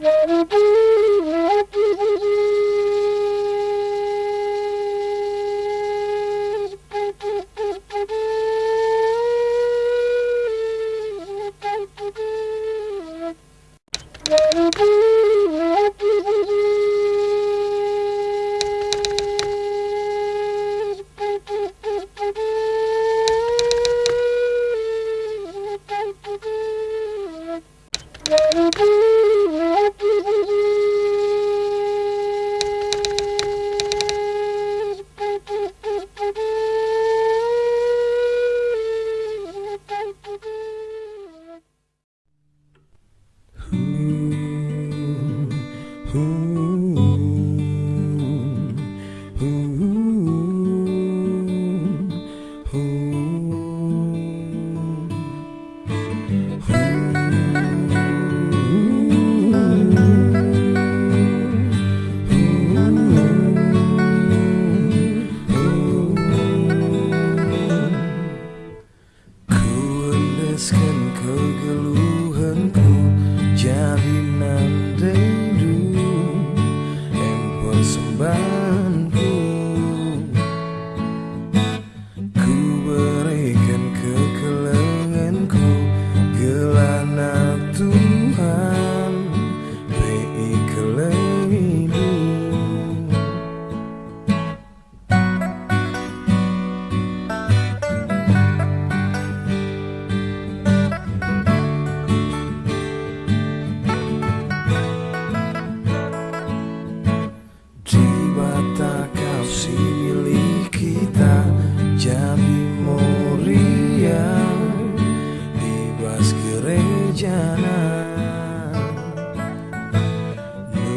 Yeah. Lepaskan kegeluhanku Jadi nanti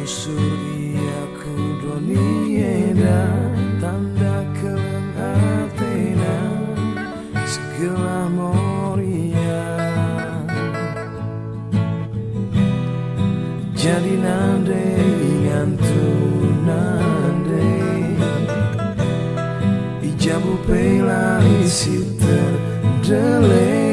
suria ia kudonieda Tanda keleng Athena Segala moria. Jadi nande ngantu nande Ijabu pelai si terdele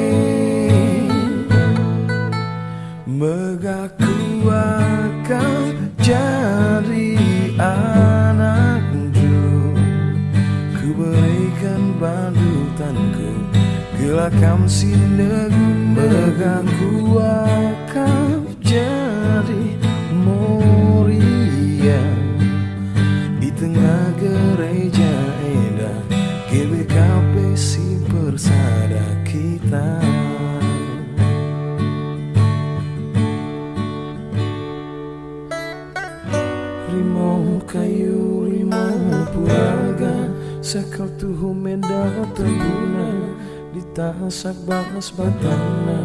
kekuatanku Bila kamu sinegu Megangku akan jadi Moria Di tengah gereja Eda GBKP si persada kita. Rimau kayu, rimau pulau Sakaltu humenda di tasak bahas batana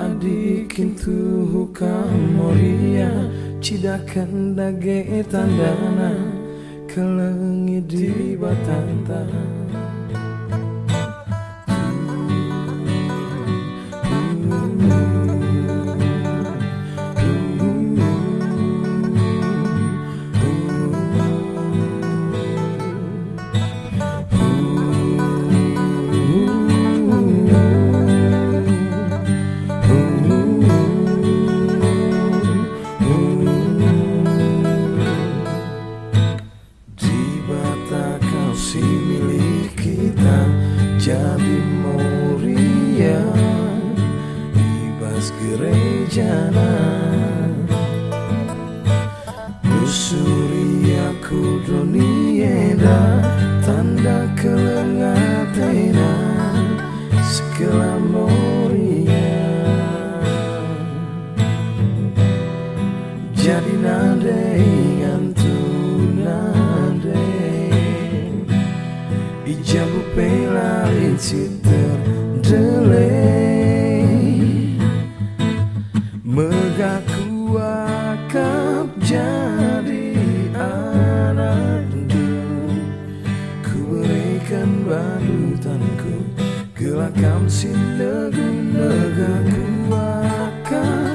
Adikin tuhu kamoria Cidakan dage tandana Kelengi di batantana. Cabi Moria Ibas gerejana Usuri aku donieda Tanda kelengatena Segala Si terdelai megaku akan jadi anak Ku berikan badutanku Gelakam si legu Megahku akan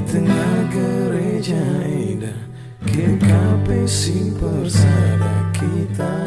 Di tengah gereja indah GKP Sing Persada kita.